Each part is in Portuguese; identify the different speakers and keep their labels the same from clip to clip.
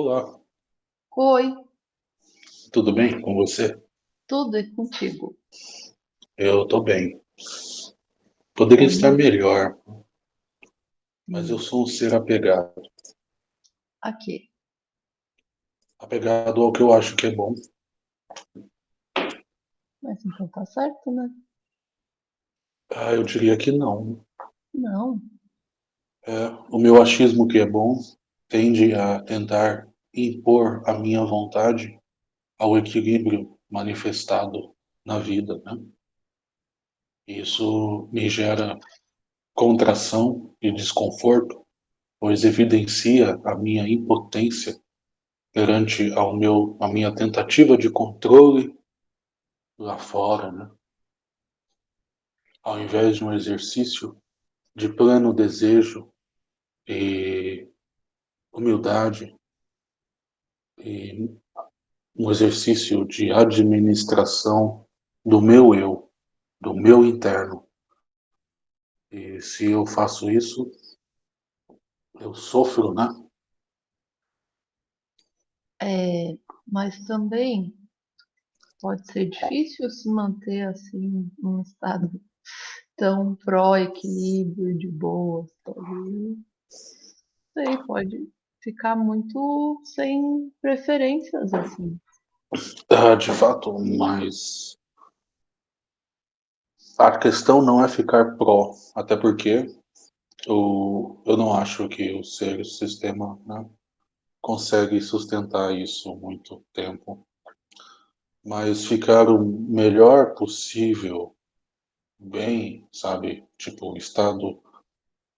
Speaker 1: Olá,
Speaker 2: Oi,
Speaker 1: tudo bem com você?
Speaker 2: tudo e contigo?
Speaker 1: Eu tô bem. Poderia estar
Speaker 2: Hum,
Speaker 1: melhor, mas eu
Speaker 2: hum,
Speaker 1: sou um ser apegado.
Speaker 2: aqui.
Speaker 1: Apegado ao que eu acho que é bom.
Speaker 2: Mas então tá certo, né?
Speaker 1: Ah, eu diria que não.
Speaker 2: Não.
Speaker 1: É, o meu achismo que é bom tende a tentar impor a minha vontade ao equilíbrio manifestado na vida, né? Isso me gera contração e desconforto, pois evidencia a minha impotência perante ao meu, a minha tentativa de controle lá fora, né? Ao invés de um exercício de pleno desejo e humildade e um exercício de administração do meu eu, do meu interno. E se eu faço isso, eu sofro, né?
Speaker 2: É, mas também pode ser difícil se manter assim num estado tão pró-equilíbrio, de boas. Pode, sei, pode ficar muito sem preferências assim.
Speaker 1: Ah, de fato, mas a questão não é ficar pró, até porque eu, eu não acho que o ser, o sistema, né, consegue sustentar isso muito tempo. Mas ficar o melhor possível, bem, sabe, tipo, estado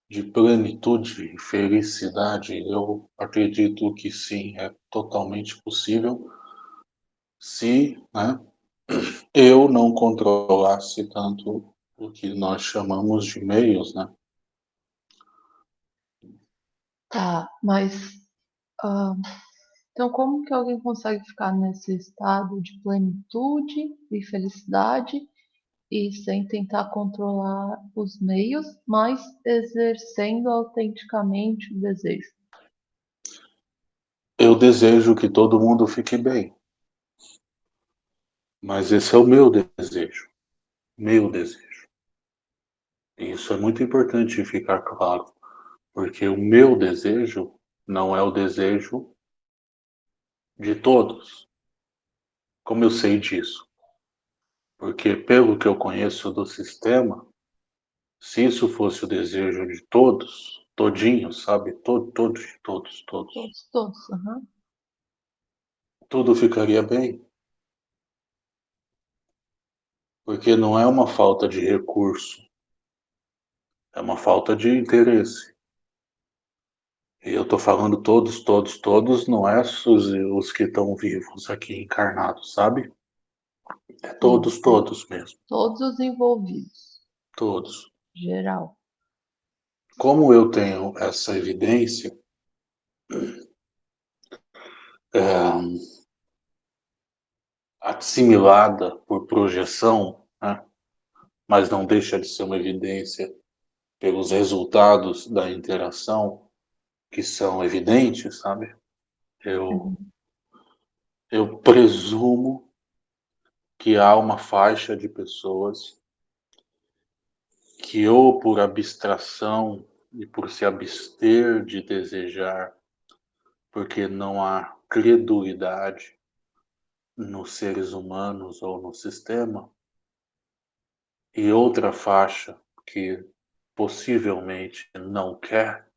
Speaker 1: de plenitude e felicidade, eu acredito que sim, é totalmente possível se, né, eu não controlasse tanto o que nós chamamos de meios, né?
Speaker 2: Tá, mas ah, então como que alguém consegue ficar nesse estado de plenitude e felicidade e sem tentar controlar os meios, mas exercendo autenticamente o desejo.
Speaker 1: Eu desejo que todo mundo fique bem, mas esse é o meu desejo, meu desejo. Isso é muito importante ficar claro, porque o meu desejo não é o desejo de todos. Como eu sei disso? Porque pelo que eu conheço do sistema, se isso fosse o desejo de todos, todinhos, sabe? Todo, todos, todos, todos,
Speaker 2: Todos, todos. aham.
Speaker 1: tudo ficaria bem. Porque não é uma falta de recurso, é uma falta de interesse. E eu tô falando todos, todos, todos, não é os, os que estão vivos aqui encarnados, sabe? É todos, todos mesmo,
Speaker 2: Todos os envolvidos,
Speaker 1: todos.
Speaker 2: geral.
Speaker 1: Como eu tenho essa evidência, é, assimilada por projeção, né? mas não deixa de ser uma evidência pelos resultados da interação que são evidentes, sabe? Eu,
Speaker 2: Uhum.
Speaker 1: eu presumo que há uma faixa de pessoas que ou por abstração e por se abster de desejar, porque não há credulidade nos seres humanos ou no sistema, e outra faixa que possivelmente não quer,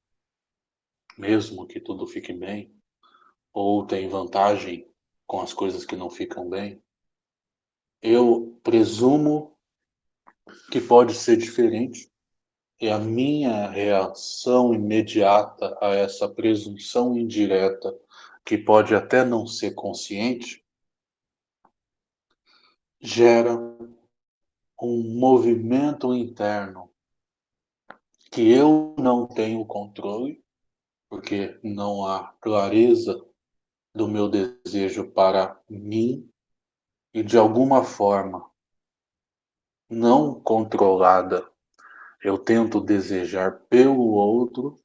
Speaker 1: mesmo que tudo fique bem, ou tem vantagem com as coisas que não ficam bem, eu presumo que pode ser diferente. E a minha reação imediata a essa presunção indireta, que pode até não ser consciente, gera um movimento interno que eu não tenho controle, porque não há clareza do meu desejo para mim e de alguma forma não controlada, eu tento desejar pelo outro,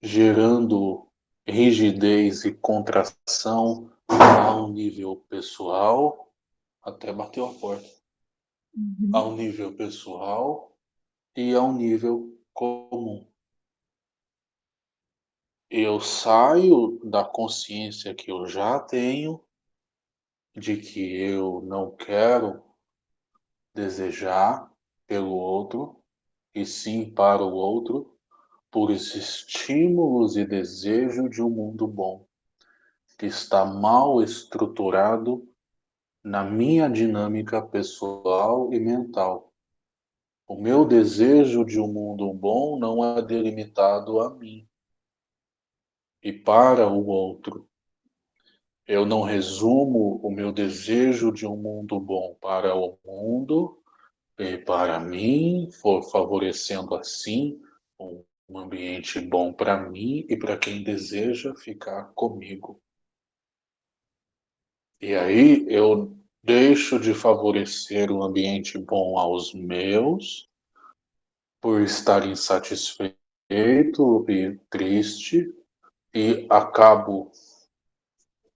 Speaker 1: gerando rigidez e contração ao nível pessoal, até bateu a porta,
Speaker 2: Uhum.
Speaker 1: ao nível pessoal e ao nível comum. Eu saio da consciência que eu já tenho de que eu não quero desejar pelo outro, e sim para o outro, por estímulos e desejo de um mundo bom, que está mal estruturado na minha dinâmica pessoal e mental. O meu desejo de um mundo bom não é delimitado a mim e para o outro. Eu não resumo o meu desejo de um mundo bom para o mundo e para mim, favorecendo assim um ambiente bom para mim e para quem deseja ficar comigo. E aí eu deixo de favorecer um ambiente bom aos meus por estar insatisfeito e triste e acabo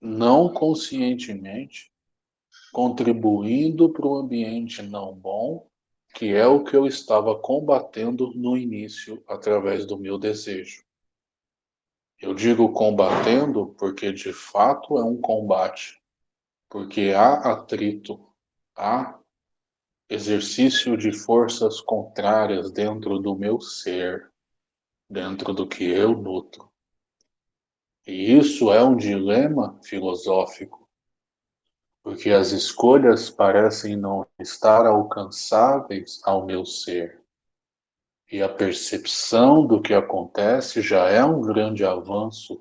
Speaker 1: não conscientemente contribuindo para o ambiente não bom, que é o que eu estava combatendo no início através do meu desejo. Eu digo combatendo porque de fato é um combate, porque há atrito, há exercício de forças contrárias dentro do meu ser, dentro do que eu nutro. E isso é um dilema filosófico, porque as escolhas parecem não estar alcançáveis ao meu ser. E a percepção do que acontece já é um grande avanço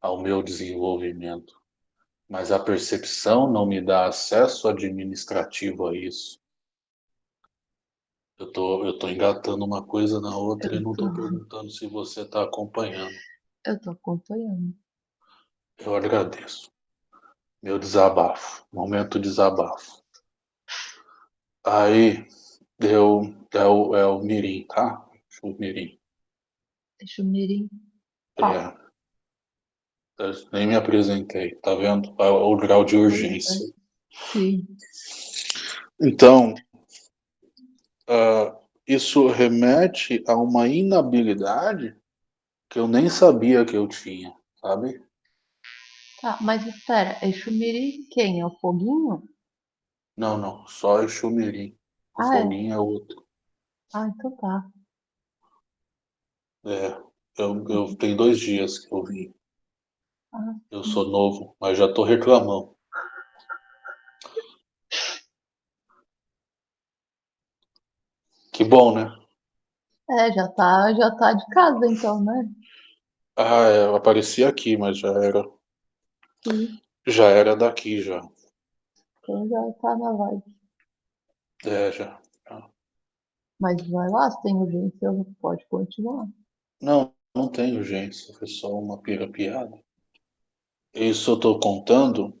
Speaker 1: ao meu desenvolvimento. Mas a percepção não me dá acesso administrativo a isso. Eu tô, eu tô engatando uma coisa na outra
Speaker 2: Eu
Speaker 1: e não tô
Speaker 2: tô.
Speaker 1: perguntando se você tá acompanhando.
Speaker 2: Eu tô acompanhando.
Speaker 1: Eu agradeço. Meu desabafo, momento desabafo. Aí, eu, é o, é o Mirim, tá? O Mirim.
Speaker 2: Deixa o Mirim.
Speaker 1: É. Eu nem me apresentei, tá vendo? É o grau de urgência.
Speaker 2: Sim.
Speaker 1: Então, uh, isso remete a uma inabilidade que eu nem sabia que eu tinha, sabe?
Speaker 2: Tá, mas espera, Exumiri quem? É o Foguinho?
Speaker 1: Não, não, só Exumirim. O
Speaker 2: Ah, é?
Speaker 1: foguinho é outro.
Speaker 2: Ah, então tá.
Speaker 1: É, eu, eu tem dois dias que eu vim.
Speaker 2: Ah,
Speaker 1: Eu sou novo, mas já tô reclamando. Que bom, né?
Speaker 2: é, já tá, já tá de casa então, né?
Speaker 1: Ah, é, eu apareci aqui, mas já era,
Speaker 2: Sim,
Speaker 1: já era daqui já.
Speaker 2: então já tá na vibe.
Speaker 1: É, já. já.
Speaker 2: Mas vai lá, se tem urgência, pode continuar.
Speaker 1: Não, não tem urgência, foi só uma pira piada. Isso eu tô contando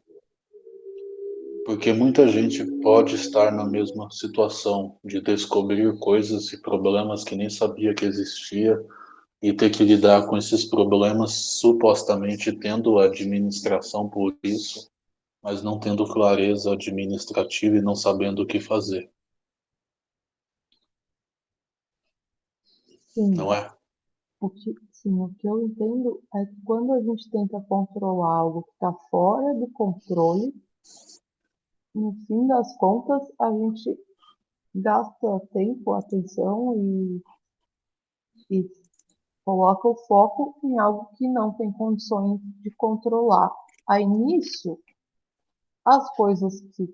Speaker 1: porque muita gente pode estar na mesma situação de descobrir coisas e problemas que nem sabia que existia e ter que lidar com esses problemas supostamente tendo administração por isso, mas não tendo clareza administrativa e não sabendo o que fazer.
Speaker 2: Sim,
Speaker 1: Não é?
Speaker 2: o que, sim, o que eu entendo é que quando a gente tenta controlar algo que está fora do controle, no fim das contas, a gente gasta tempo, atenção e, e coloca o foco em algo que não tem condições de controlar. Aí nisso, as coisas que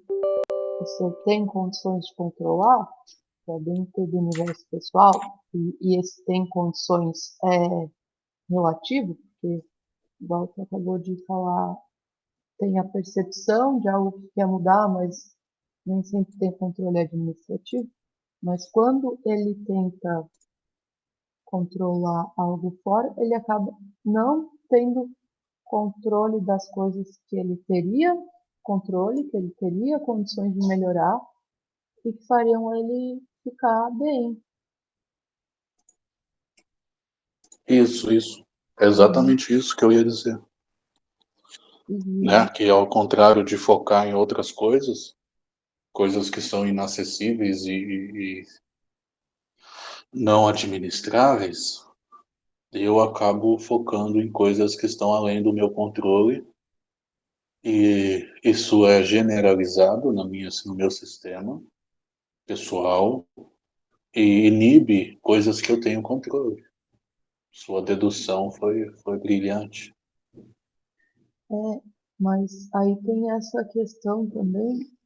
Speaker 2: você tem condições de controlar, que é dentro do universo pessoal, e, e esse tem condições é relativo, porque, igual você acabou de falar, tem a percepção de algo que quer mudar, mas nem sempre tem controle administrativo. Mas quando ele tenta controlar algo fora, ele acaba não tendo controle das coisas que ele teria controle, que ele teria condições de melhorar e que fariam ele ficar bem.
Speaker 1: Isso, isso. É exatamente isso que eu ia dizer. Uhum. Né? Que ao contrário de focar em outras coisas, coisas que são inacessíveis e, e não administráveis, eu acabo focando em coisas que estão além do meu controle e isso é generalizado na minha, no meu sistema pessoal e inibe coisas que eu tenho controle. Sua dedução foi, foi brilhante.
Speaker 2: É, mas aí tem essa questão também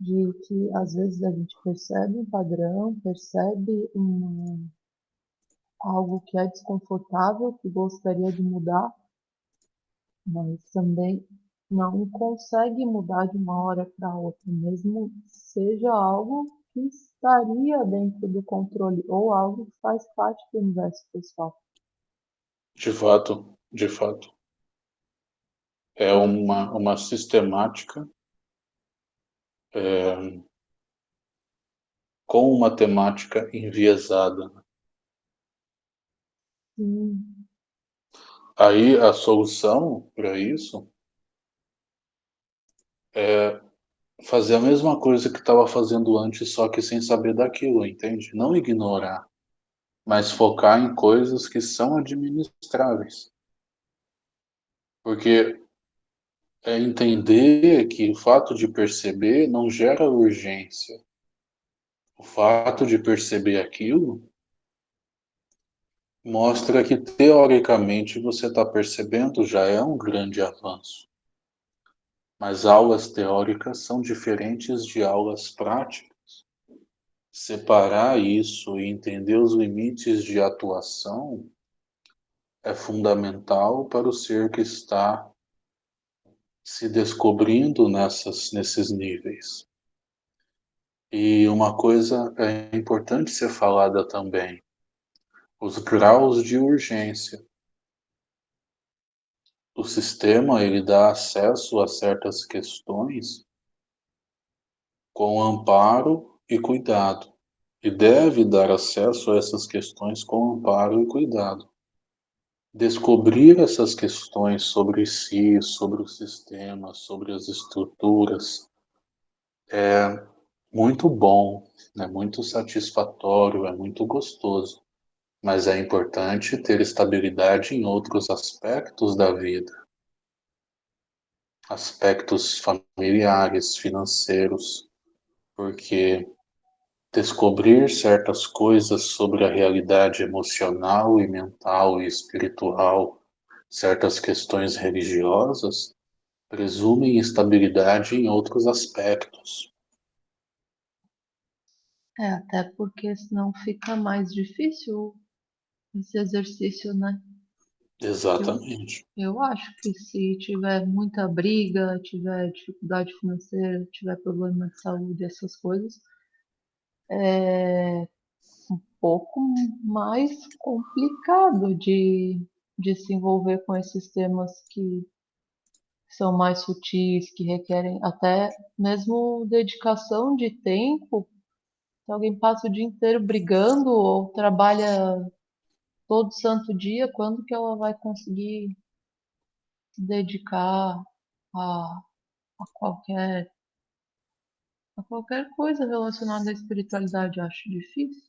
Speaker 2: de que às vezes a gente percebe um padrão, percebe uma, algo que é desconfortável, que gostaria de mudar, mas também não consegue mudar de uma hora para outra, mesmo seja algo que estaria dentro do controle ou algo que faz parte do universo pessoal.
Speaker 1: De fato, de fato. É uma, uma sistemática é, com uma temática enviesada.
Speaker 2: Sim.
Speaker 1: Aí a solução para isso é fazer a mesma coisa que estava fazendo antes, só que sem saber daquilo, entende? Não ignorar, mas focar em coisas que são administráveis. Porque é entender que o fato de perceber não gera urgência. O fato de perceber aquilo mostra que teoricamente você está percebendo já é um grande avanço. Mas aulas teóricas são diferentes de aulas práticas. Separar isso e entender os limites de atuação é fundamental para o ser que está se descobrindo nessas, nesses níveis. E uma coisa é importante ser falada também: os graus de urgência. O sistema ele dá acesso a certas questões com amparo e cuidado, e deve dar acesso a essas questões com amparo e cuidado descobrir essas questões sobre si, sobre o sistema, sobre as estruturas, é muito bom, é muito satisfatório, é muito gostoso. Mas é importante ter estabilidade em outros aspectos da vida. Aspectos familiares, financeiros, porque descobrir certas coisas sobre a realidade emocional e mental e espiritual, certas questões religiosas, presumem estabilidade em outros aspectos.
Speaker 2: É, até porque senão fica mais difícil esse exercício, né?
Speaker 1: Exatamente.
Speaker 2: Eu, eu acho que se tiver muita briga, tiver dificuldade financeira, tiver problema de saúde, essas coisas, é um pouco mais complicado de, de se envolver com esses temas que são mais sutis, que requerem até mesmo dedicação de tempo. Se alguém passa o dia inteiro brigando ou trabalha todo santo dia, quando que ela vai conseguir se dedicar a, a qualquer a qualquer coisa relacionada à espiritualidade, acho difícil.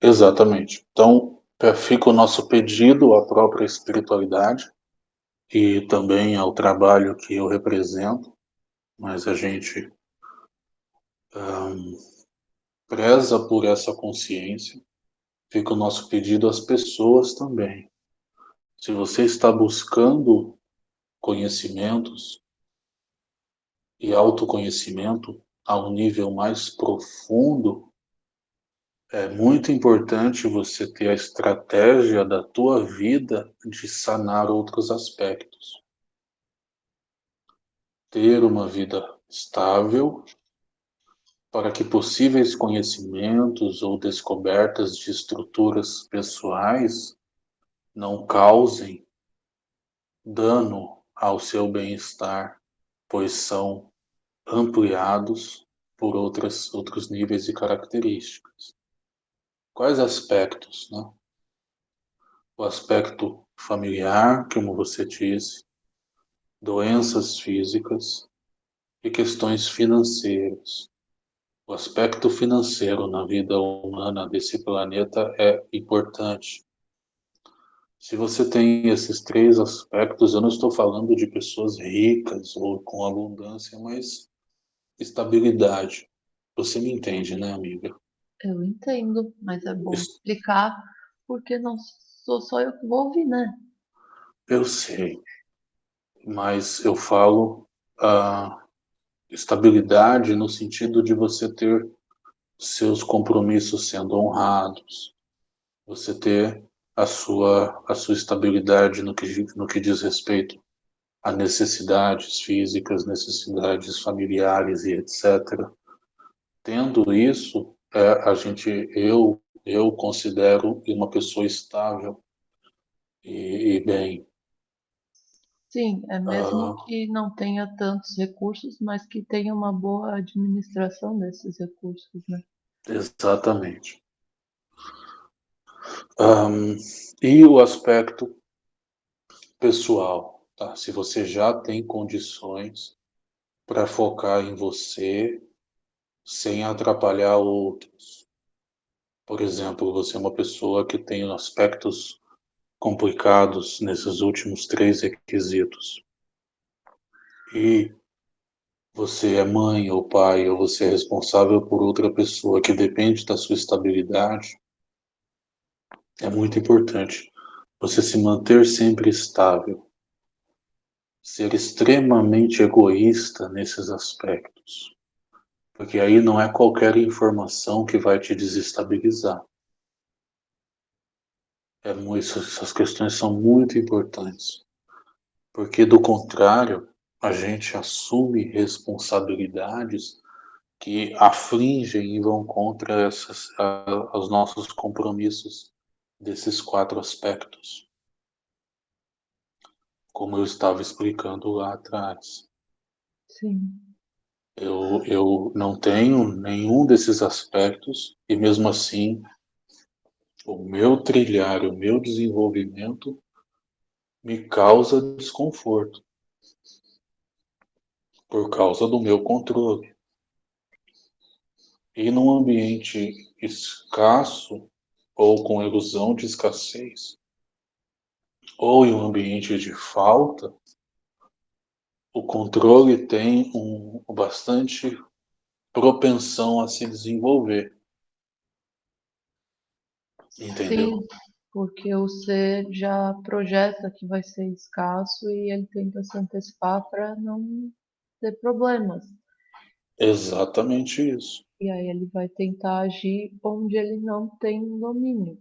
Speaker 1: Exatamente. Então, fica o nosso pedido à própria espiritualidade e também ao trabalho que eu represento, mas a gente um, preza por essa consciência. Fica o nosso pedido às pessoas também. Se você está buscando conhecimentos e autoconhecimento, a um nível mais profundo, é muito importante você ter a estratégia da tua vida de sanar outros aspectos. Ter uma vida estável para que possíveis conhecimentos ou descobertas de estruturas pessoais não causem dano ao seu bem-estar, pois são ampliados por outras, outros níveis e características. Quais aspectos? Né? O aspecto familiar, como você disse, doenças físicas e questões financeiras. O aspecto financeiro na vida humana desse planeta é importante. Se você tem esses três aspectos, eu não estou falando de pessoas ricas ou com abundância, mas estabilidade. Você me entende, né, amiga?
Speaker 2: Eu entendo, mas é bom explicar, porque não sou só eu que vou ouvir, né?
Speaker 1: Eu sei, mas eu falo a estabilidade no sentido de você ter seus compromissos sendo honrados, você ter a sua, a sua estabilidade no que, no que diz respeito a necessidades físicas, necessidades familiares e etc. Tendo isso, é, a gente, eu, eu considero uma pessoa estável e, e bem.
Speaker 2: Sim, é mesmo ah, que não tenha tantos recursos, mas que tenha uma boa administração desses recursos, né?
Speaker 1: Exatamente. Um, e o aspecto pessoal, tá? Se você já tem condições para focar em você sem atrapalhar outros. Por exemplo, você é uma pessoa que tem aspectos complicados nesses últimos três requisitos. E você é mãe ou pai, ou você é responsável por outra pessoa que depende da sua estabilidade, é muito importante você se manter sempre estável, ser extremamente egoísta nesses aspectos, porque aí não é qualquer informação que vai te desestabilizar. É muito, essas questões são muito importantes, porque do contrário, a gente assume responsabilidades que afligem e vão contra essas, a, os nossos compromissos desses quatro aspectos, como eu estava explicando lá atrás.
Speaker 2: Sim.
Speaker 1: Eu, eu não tenho nenhum desses aspectos e mesmo assim o meu trilhar, o meu desenvolvimento me causa desconforto por causa do meu controle. E num ambiente escasso, ou com ilusão de escassez, ou em um ambiente de falta, o controle tem um bastante propensão a se desenvolver. Entendeu?
Speaker 2: Sim, porque o ser já projeta que vai ser escasso e ele tenta se antecipar para não ter problemas.
Speaker 1: Exatamente isso.
Speaker 2: E aí ele vai tentar agir onde ele não tem domínio.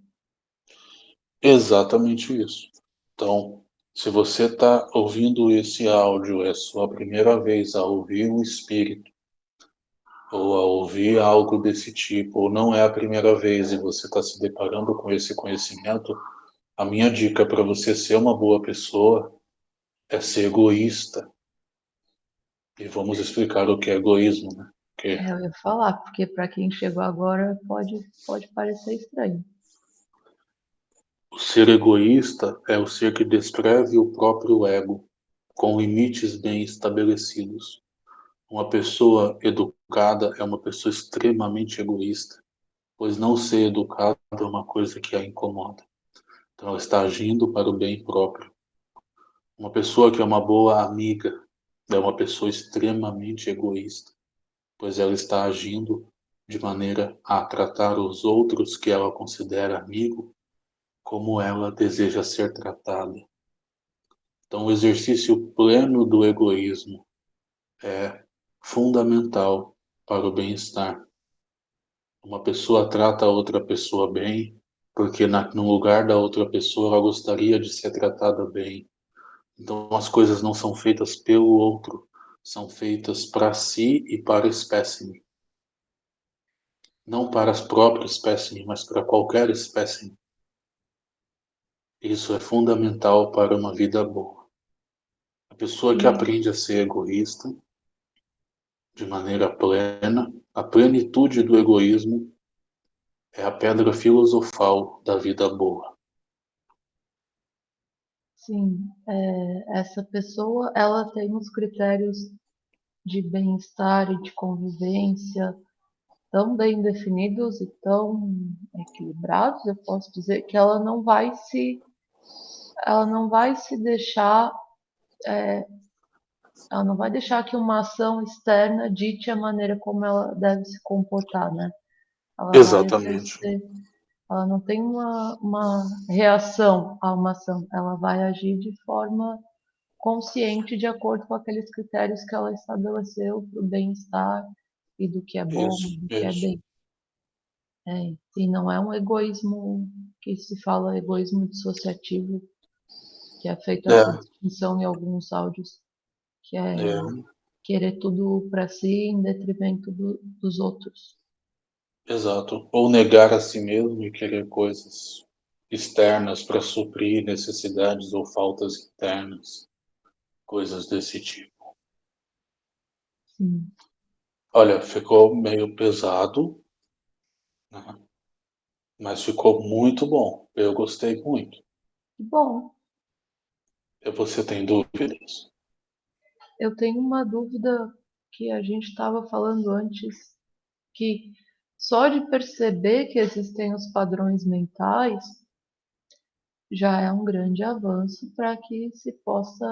Speaker 1: Exatamente isso. Então, se você está ouvindo esse áudio, é sua primeira vez a ouvir um espírito, ou a ouvir algo desse tipo, ou não é a primeira vez e você está se deparando com esse conhecimento, a minha dica para você ser uma boa pessoa é ser egoísta. E vamos explicar o que é egoísmo, né?
Speaker 2: É, eu ia falar, porque para quem chegou agora pode, pode parecer estranho.
Speaker 1: O ser egoísta é o ser que descreve o próprio ego, com limites bem estabelecidos. Uma pessoa educada é uma pessoa extremamente egoísta, pois não ser educado é uma coisa que a incomoda. Então ela está agindo para o bem próprio. Uma pessoa que é uma boa amiga é uma pessoa extremamente egoísta, pois ela está agindo de maneira a tratar os outros que ela considera amigo como ela deseja ser tratada. Então, o exercício pleno do egoísmo é fundamental para o bem-estar. Uma pessoa trata a outra pessoa bem porque na, no lugar da outra pessoa ela gostaria de ser tratada bem. Então, as coisas não são feitas pelo outro, são feitas para si e para a espécime. Não para as próprias espécimes, mas para qualquer espécime. Isso é fundamental para uma vida boa. A pessoa que aprende a ser egoísta de maneira plena, a plenitude do egoísmo é a pedra filosofal da vida boa.
Speaker 2: Sim, é, essa pessoa, ela tem os critérios de bem-estar e de convivência tão bem definidos e tão equilibrados, eu posso dizer que ela não vai se ela não vai se deixar é, ela não vai deixar que uma ação externa dite a maneira como ela deve se comportar, né? Ela
Speaker 1: Exatamente.
Speaker 2: Ela não tem uma, uma reação a uma ação, ela vai agir de forma consciente de acordo com aqueles critérios que ela estabeleceu para o bem-estar e do que é bom,
Speaker 1: Isso,
Speaker 2: do que é
Speaker 1: isso.
Speaker 2: bem. É, e não é um egoísmo que se fala egoísmo dissociativo, que é feito
Speaker 1: É,
Speaker 2: essa distinção em alguns áudios, que é
Speaker 1: é,
Speaker 2: querer tudo para si em detrimento do, dos outros.
Speaker 1: exato. Ou negar a si mesmo e querer coisas externas para suprir necessidades ou faltas internas, coisas desse tipo.
Speaker 2: Sim.
Speaker 1: Olha, ficou meio pesado, né? mas ficou muito bom. Eu gostei muito.
Speaker 2: Bom,
Speaker 1: você tem dúvidas?
Speaker 2: eu tenho uma dúvida que a gente estava falando antes, que só de perceber que existem os padrões mentais já é um grande avanço para que se possa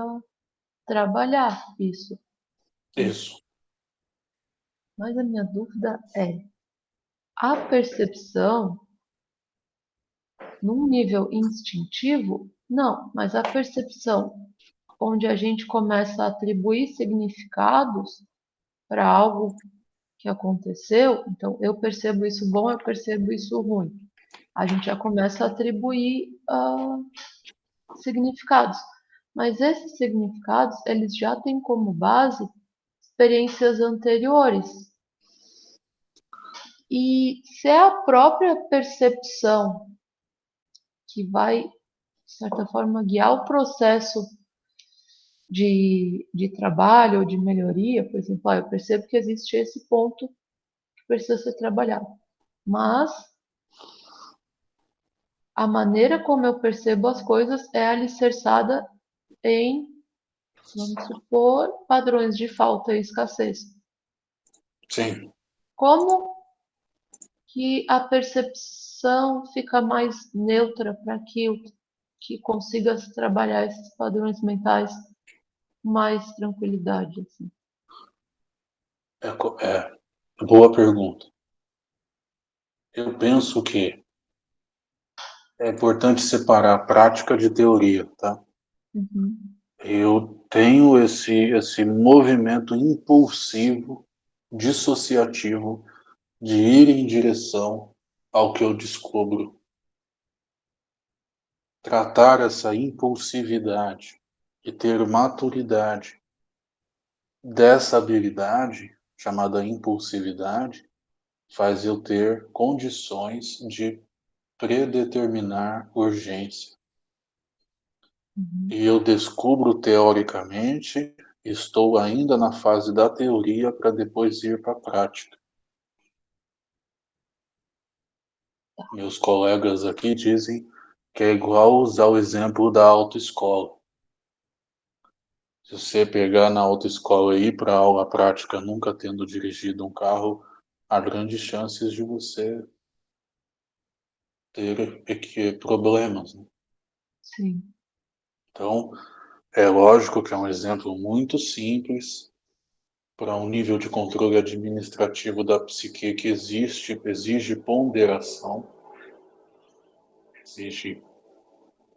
Speaker 2: trabalhar isso.
Speaker 1: Isso.
Speaker 2: Mas a minha dúvida é: a percepção, num nível instintivo, não, mas a percepção onde a gente começa a atribuir significados para algo que aconteceu, então eu percebo isso bom, eu percebo isso ruim. A gente já começa a atribuir uh, significados. Mas esses significados, eles já têm como base experiências anteriores. E se é a própria percepção que vai, de certa forma, guiar o processo de, de trabalho ou de melhoria, por exemplo, ah, eu percebo que existe esse ponto que precisa ser trabalhado. Mas a maneira como eu percebo as coisas é alicerçada em, vamos supor, padrões de falta e escassez.
Speaker 1: Sim.
Speaker 2: Como que a percepção fica mais neutra para que, que consiga trabalhar esses padrões mentais com mais tranquilidade? Assim?
Speaker 1: É, é, boa pergunta. Eu penso que é importante separar prática de teoria, tá?
Speaker 2: Uhum.
Speaker 1: Eu tenho esse, esse movimento impulsivo, dissociativo, de ir em direção ao que eu descubro. Tratar essa impulsividade e ter maturidade dessa habilidade, chamada impulsividade, faz eu ter condições de predeterminar urgência.
Speaker 2: Uhum.
Speaker 1: E eu descubro teoricamente, estou ainda na fase da teoria para depois ir para a prática. Meus colegas aqui dizem que é igual usar o exemplo da autoescola. Se você pegar na autoescola e ir para a aula prática nunca tendo dirigido um carro, há grandes chances de você ter problemas. Né?
Speaker 2: Sim.
Speaker 1: Então, é lógico que é um exemplo muito simples para um nível de controle administrativo da psique que existe, exige ponderação, exige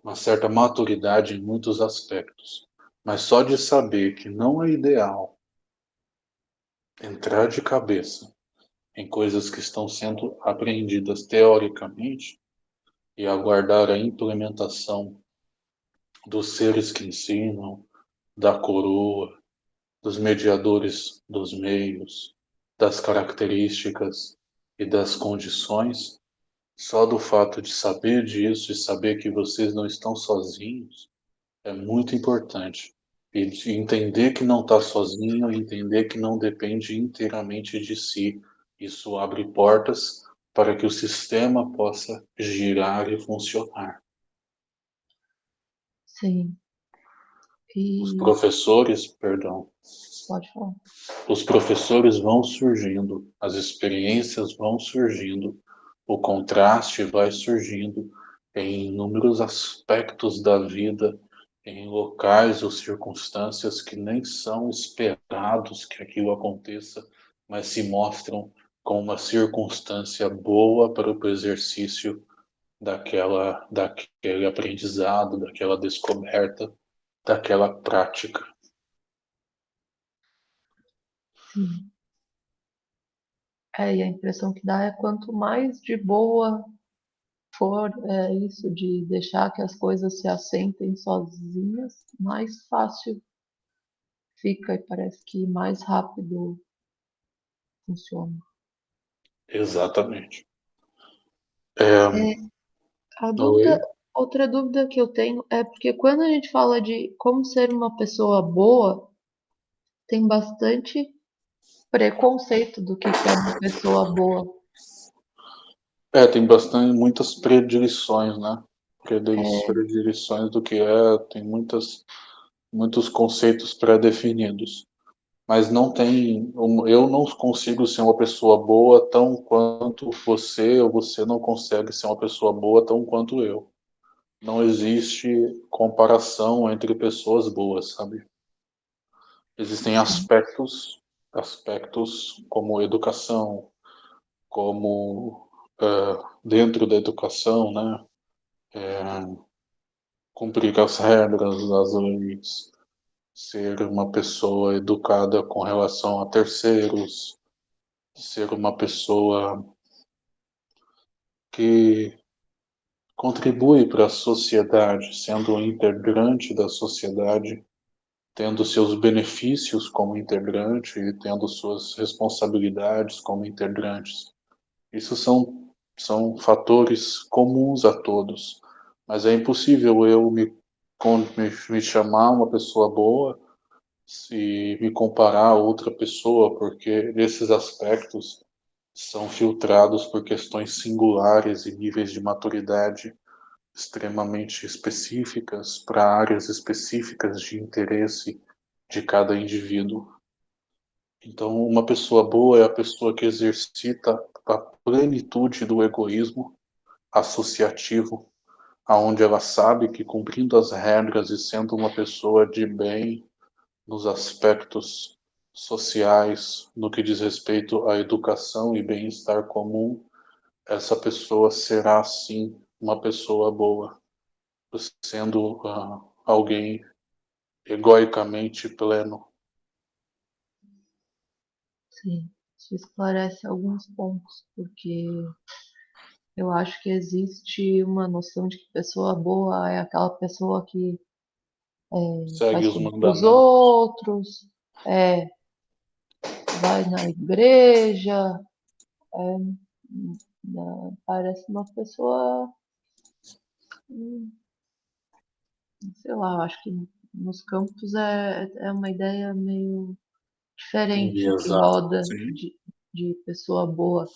Speaker 1: uma certa maturidade em muitos aspectos. Mas só de saber que não é ideal entrar de cabeça em coisas que estão sendo aprendidas teoricamente e aguardar a implementação dos seres que ensinam, da coroa, dos mediadores dos meios, das características e das condições, só do fato de saber disso e saber que vocês não estão sozinhos é muito importante. E de entender que não está sozinho, entender que não depende inteiramente de si. Isso abre portas para que o sistema possa girar e funcionar.
Speaker 2: Sim. E...
Speaker 1: Os professores, perdão.
Speaker 2: Pode falar.
Speaker 1: Os professores vão surgindo, as experiências vão surgindo, o contraste vai surgindo em inúmeros aspectos da vida, em locais ou circunstâncias que nem são esperados que aquilo aconteça, mas se mostram como uma circunstância boa para o exercício daquela, daquele aprendizado, daquela descoberta, daquela prática.
Speaker 2: Sim. É, e a impressão que dá é quanto mais de boa for é, isso de deixar que as coisas se assentem sozinhas, mais fácil fica e parece que mais rápido funciona.
Speaker 1: Exatamente.
Speaker 2: É, é, a dúvida, outra dúvida que eu tenho é porque quando a gente fala de como ser uma pessoa boa, tem bastante preconceito do que é uma pessoa boa.
Speaker 1: É, tem bastante, muitas predileções, né? Predileções é. do que é, tem muitas, muitos conceitos pré-definidos mas não tem, eu não consigo ser uma pessoa boa tão quanto você, ou você não consegue ser uma pessoa boa tão quanto eu. Não existe comparação entre pessoas boas, sabe? Existem aspectos, aspectos como educação, como uh, dentro da educação, né? É, cumprir as regras, as leis, ser uma pessoa educada com relação a terceiros, ser uma pessoa que contribui para a sociedade, sendo um integrante da sociedade, tendo seus benefícios como integrante e tendo suas responsabilidades como integrantes. Isso são, são fatores comuns a todos, mas é impossível eu me me, me chamar uma pessoa boa, se me comparar a outra pessoa, porque esses aspectos são filtrados por questões singulares e níveis de maturidade extremamente específicas para áreas específicas de interesse de cada indivíduo. Então, uma pessoa boa é a pessoa que exercita a plenitude do egoísmo associativo aonde ela sabe que cumprindo as regras e sendo uma pessoa de bem nos aspectos sociais, no que diz respeito à educação e bem-estar comum, essa pessoa será sim uma pessoa boa, sendo uh, alguém egoicamente pleno.
Speaker 2: Sim, isso esclarece alguns pontos, porque eu acho que existe uma noção de que pessoa boa é aquela pessoa que é,
Speaker 1: segue os.
Speaker 2: Os outros, é, vai na igreja, é, parece uma pessoa, sei lá, acho que nos campos é, é uma ideia meio diferente Exato, que roda de, de pessoa boa.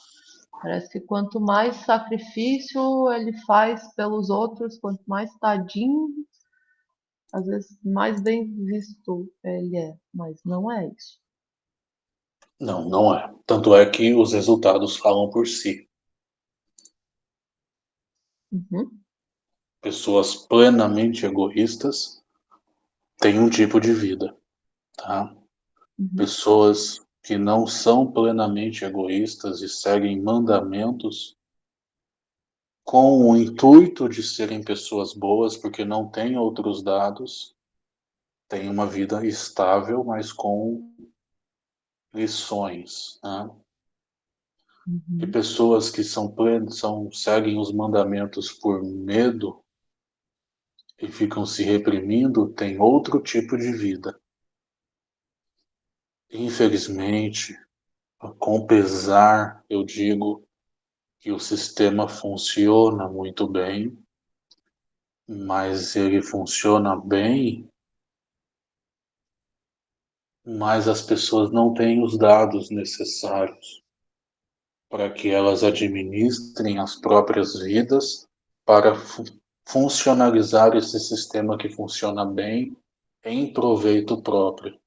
Speaker 2: Parece que quanto mais sacrifício ele faz pelos outros, quanto mais tadinho, às vezes mais bem visto ele é, mas não é isso.
Speaker 1: Não, não é. Tanto é que os resultados falam por si.
Speaker 2: Uhum.
Speaker 1: Pessoas plenamente egoístas têm um tipo de vida, tá? Uhum. Pessoas que não são plenamente egoístas e seguem mandamentos com o intuito de serem pessoas boas, porque não têm outros dados, têm uma vida estável, mas com lições. Né? Uhum. E pessoas que são plenas, são, seguem os mandamentos por medo e ficam se reprimindo, têm outro tipo de vida. Infelizmente, com pesar, eu digo que o sistema funciona muito bem, mas ele funciona bem, mas as pessoas não têm os dados necessários para que elas administrem as próprias vidas para funcionalizar esse sistema que funciona bem em proveito próprio.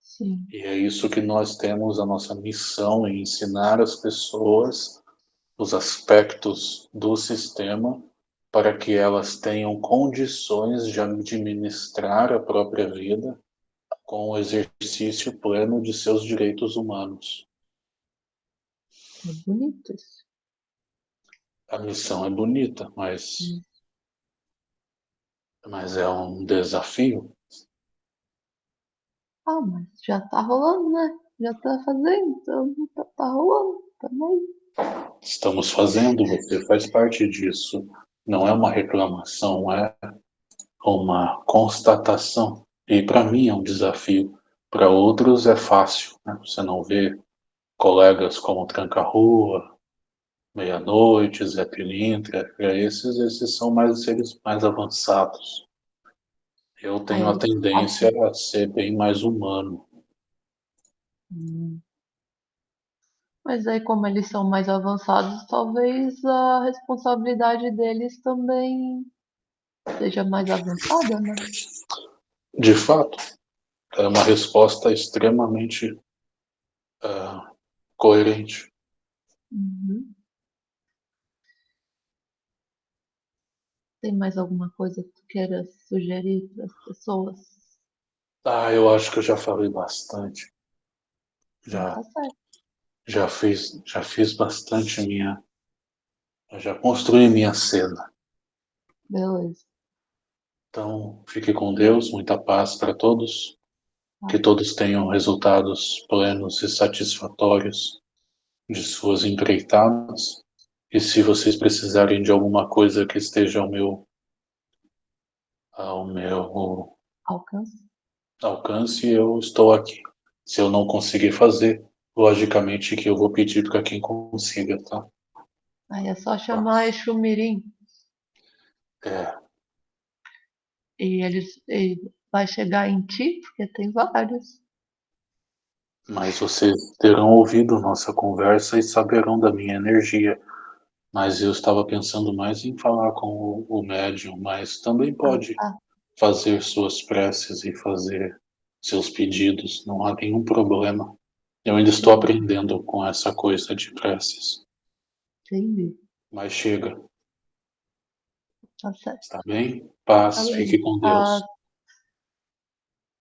Speaker 2: Sim.
Speaker 1: E é isso que nós temos a nossa missão em ensinar as pessoas os aspectos do sistema para que elas tenham condições de administrar a própria vida com o exercício pleno de seus direitos humanos.
Speaker 2: É bonito isso.
Speaker 1: A missão é bonita, mas, hum. mas é um desafio.
Speaker 2: Ah, mas já tá rolando, né? Já tá fazendo, então tá, tá rolando também.
Speaker 1: Estamos fazendo, você faz parte disso. Não é uma reclamação, é uma constatação. E para mim é um desafio. Para outros é fácil. Né? Você não vê colegas como Tranca-Rua, Meia-Noite, Zé Pilintra. Para esses, esses são mais seres mais avançados. Eu tenho a tendência a ser bem mais humano.
Speaker 2: Hum. Mas aí, como eles são mais avançados, talvez a responsabilidade deles também seja mais avançada, né?
Speaker 1: De fato, é uma resposta extremamente uh, coerente.
Speaker 2: Uhum. Tem mais alguma coisa que tu queira sugerir para as pessoas?
Speaker 1: Ah, eu acho que eu já falei bastante. Já,
Speaker 2: tá
Speaker 1: já fiz, já fiz bastante minha, já construí minha cena.
Speaker 2: Beleza.
Speaker 1: Então, fique com Deus, muita paz para todos, que todos tenham resultados plenos e satisfatórios de suas empreitadas. E se vocês precisarem de alguma coisa que esteja ao meu ao meu
Speaker 2: alcance,
Speaker 1: alcance eu estou aqui. Se eu não conseguir fazer, logicamente que eu vou pedir para quem consiga, tá?
Speaker 2: Aí é só chamar tá. Exumirim.
Speaker 1: É,
Speaker 2: e eles ele vai chegar em ti, porque tem vários.
Speaker 1: Mas vocês terão ouvido nossa conversa e saberão da minha energia. Mas eu estava pensando mais em falar com o, o médium, mas também pode ah, tá. fazer suas preces e fazer seus pedidos, não há nenhum problema. Eu ainda estou aprendendo com essa coisa de preces.
Speaker 2: Entendi.
Speaker 1: Mas chega.
Speaker 2: Tá certo.
Speaker 1: Está bem? Paz, tá fique com Deus.